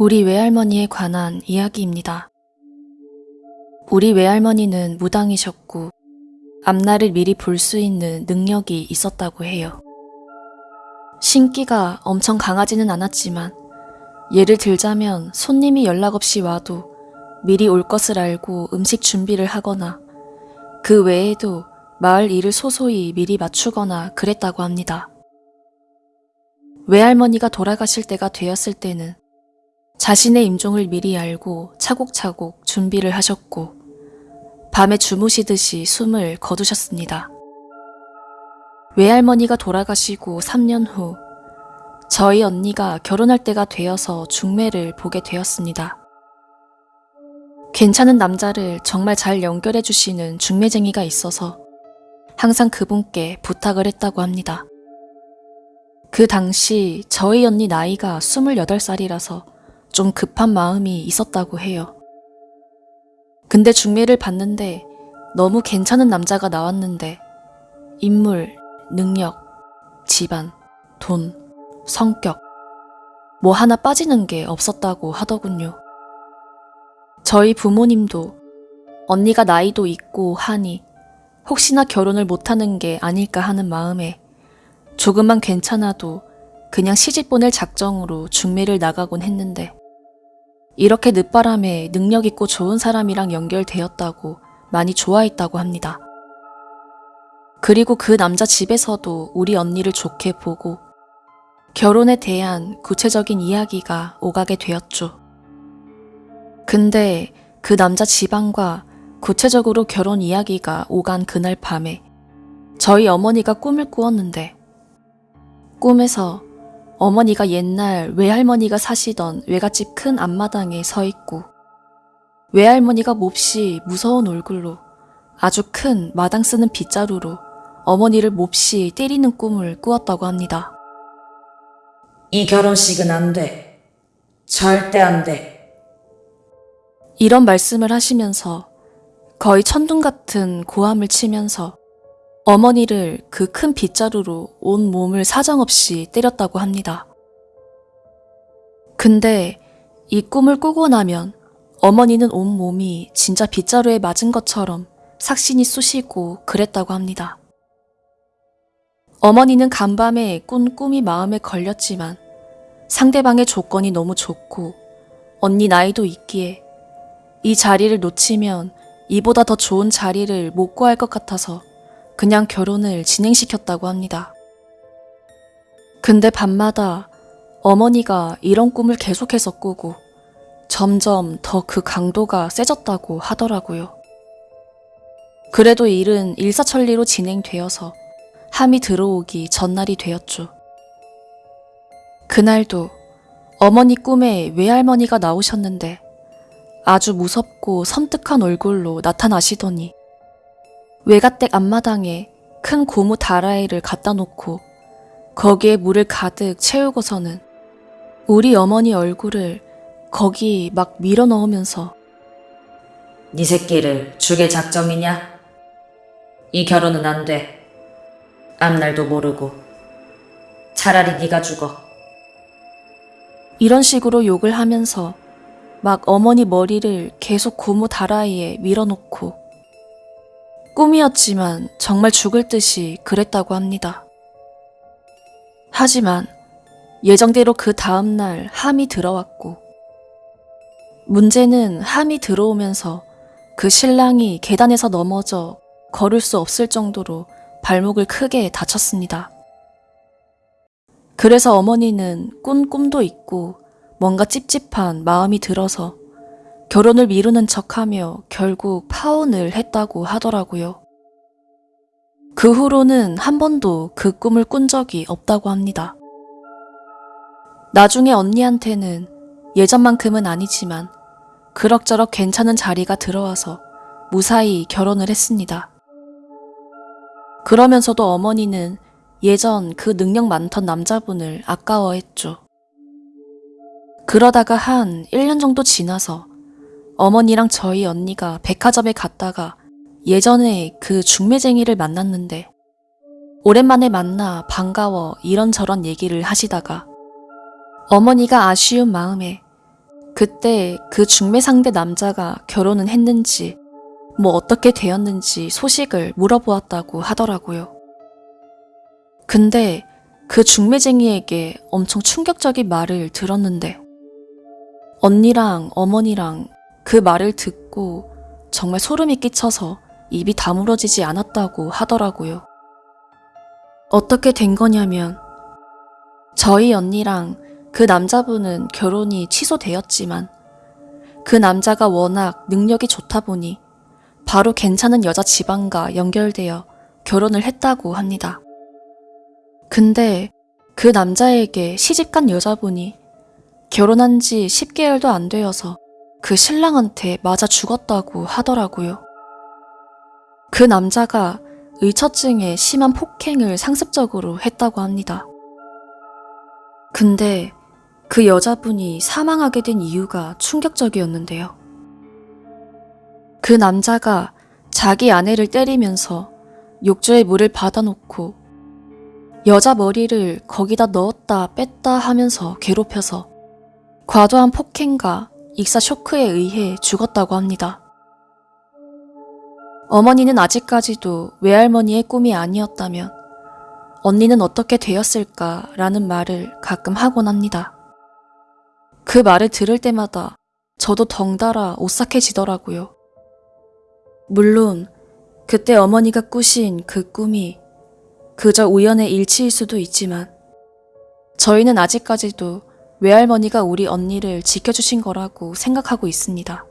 우리 외할머니에 관한 이야기입니다. 우리 외할머니는 무당이셨고 앞날을 미리 볼 수 있는 능력이 있었다고 해요. 신기가 엄청 강하지는 않았지만 예를 들자면 손님이 연락 없이 와도 미리 올 것을 알고 음식 준비를 하거나 그 외에도 마을 일을 소소히 미리 맞추거나 그랬다고 합니다. 외할머니가 돌아가실 때가 되었을 때는 자신의 임종을 미리 알고 차곡차곡 준비를 하셨고 밤에 주무시듯이 숨을 거두셨습니다. 외할머니가 돌아가시고 3년 후 저희 언니가 결혼할 때가 되어서 중매를 보게 되었습니다. 괜찮은 남자를 정말 잘 연결해 주시는 중매쟁이가 있어서 항상 그분께 부탁을 했다고 합니다. 그 당시 저희 언니 나이가 28살이라서 좀 급한 마음이 있었다고 해요. 근데 중매를 봤는데 너무 괜찮은 남자가 나왔는데 인물, 능력, 집안, 돈, 성격 뭐 하나 빠지는 게 없었다고 하더군요. 저희 부모님도 언니가 나이도 있고 하니 혹시나 결혼을 못하는 게 아닐까 하는 마음에 조금만 괜찮아도 그냥 시집 보낼 작정으로 중매를 나가곤 했는데 이렇게 늦바람에 능력 있고 좋은 사람이랑 연결되었다고 많이 좋아했다고 합니다. 그리고 그 남자 집에서도 우리 언니를 좋게 보고 결혼에 대한 구체적인 이야기가 오가게 되었죠. 근데 그 남자 집안과 구체적으로 결혼 이야기가 오간 그날 밤에 저희 어머니가 꿈을 꾸었는데 꿈에서 어머니가 옛날 외할머니가 사시던 외갓집 큰 앞마당에 서 있고 외할머니가 몹시 무서운 얼굴로 아주 큰 마당 쓰는 빗자루로 어머니를 몹시 때리는 꿈을 꾸었다고 합니다. 이 결혼식은 안 돼. 절대 안 돼. 이런 말씀을 하시면서 거의 천둥 같은 고함을 치면서 어머니를 그 큰 빗자루로 온 몸을 사정없이 때렸다고 합니다. 근데 이 꿈을 꾸고 나면 어머니는 온 몸이 진짜 빗자루에 맞은 것처럼 삭신이 쑤시고 그랬다고 합니다. 어머니는 간밤에 꾼 꿈이 마음에 걸렸지만 상대방의 조건이 너무 좋고 언니 나이도 있기에 이 자리를 놓치면 이보다 더 좋은 자리를 못 구할 것 같아서 그냥 결혼을 진행시켰다고 합니다. 근데 밤마다 어머니가 이런 꿈을 계속해서 꾸고 점점 더 그 강도가 세졌다고 하더라고요. 그래도 일은 일사천리로 진행되어서 함이 들어오기 전날이 되었죠. 그날도 어머니 꿈에 외할머니가 나오셨는데 아주 무섭고 섬뜩한 얼굴로 나타나시더니 외가댁 앞마당에 큰 고무 다라이를 갖다 놓고 거기에 물을 가득 채우고서는 우리 어머니 얼굴을 거기 막 밀어 넣으면서 네 새끼를 죽일 작정이냐? 이 결혼은 안 돼. 앞날도 모르고. 차라리 네가 죽어. 이런 식으로 욕을 하면서 막 어머니 머리를 계속 고무 다라이에 밀어놓고 꿈이었지만 정말 죽을 듯이 그랬다고 합니다. 하지만 예정대로 그 다음날 함이 들어왔고 문제는 함이 들어오면서 그 신랑이 계단에서 넘어져 걸을 수 없을 정도로 발목을 크게 다쳤습니다. 그래서 어머니는 꾼 꿈도 있고 뭔가 찝찝한 마음이 들어서 결혼을 미루는 척하며 결국 파혼을 했다고 하더라고요. 그 후로는 한 번도 그 꿈을 꾼 적이 없다고 합니다. 나중에 언니한테는 예전만큼은 아니지만 그럭저럭 괜찮은 자리가 들어와서 무사히 결혼을 했습니다. 그러면서도 어머니는 예전 그 능력 많던 남자분을 아까워했죠. 그러다가 한 1년 정도 지나서 어머니랑 저희 언니가 백화점에 갔다가 예전에 그 중매쟁이를 만났는데 오랜만에 만나 반가워 이런저런 얘기를 하시다가 어머니가 아쉬운 마음에 그때 그 중매 상대 남자가 결혼은 했는지, 뭐 어떻게 되었는지 소식을 물어보았다고 하더라고요. 근데 그 중매쟁이에게 엄청 충격적인 말을 들었는데, 언니랑 어머니랑 그 말을 듣고 정말 소름이 끼쳐서 입이 다물어지지 않았다고 하더라고요. 어떻게 된 거냐면, 저희 언니랑 그 남자분은 결혼이 취소되었지만, 그 남자가 워낙 능력이 좋다 보니, 바로 괜찮은 여자 집안과 연결되어 결혼을 했다고 합니다. 근데 그 남자에게 시집간 여자분이 결혼한 지 10개월도 안 되어서 그 신랑한테 맞아 죽었다고 하더라고요. 그 남자가 의처증에 심한 폭행을 상습적으로 했다고 합니다. 근데 그 여자분이 사망하게 된 이유가 충격적이었는데요. 그 남자가 자기 아내를 때리면서 욕조에 물을 받아놓고 여자 머리를 거기다 넣었다 뺐다 하면서 괴롭혀서 과도한 폭행과 익사 쇼크에 의해 죽었다고 합니다. 어머니는 아직까지도 외할머니의 꿈이 아니었다면 언니는 어떻게 되었을까 라는 말을 가끔 하곤 합니다. 그 말을 들을 때마다 저도 덩달아 오싹해지더라고요. 물론 그때 어머니가 꾸신 그 꿈이 그저 우연의 일치일 수도 있지만 저희는 아직까지도 외할머니가 우리 언니를 지켜주신 거라고 생각하고 있습니다.